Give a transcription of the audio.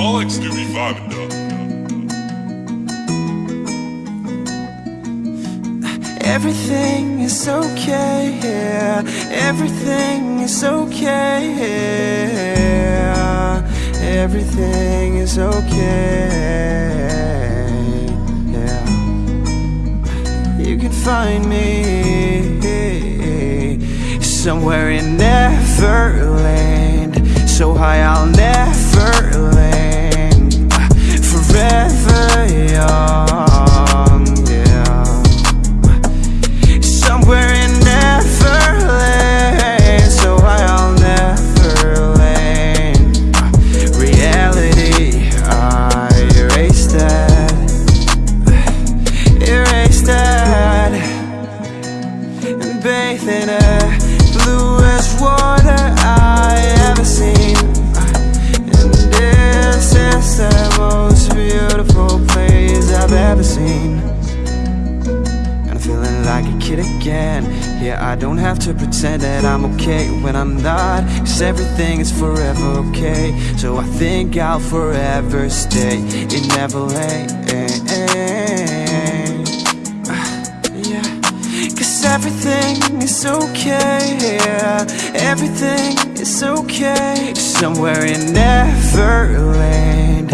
Ball like Scooby vibing though. Everything is okay here. Everything is okay here. Everything is okay. Yeah. You can find me somewhere in Neverland. So high I'll never Bathe in the bluest water I ever seen. And this is the most beautiful place I've ever seen. And I'm feeling like a kid again. Yeah, I don't have to pretend that I'm okay when I'm not. Cause everything is forever okay. So I think I'll forever stay. In Neverland everything is okay yeah. Everything is okay Somewhere in Neverland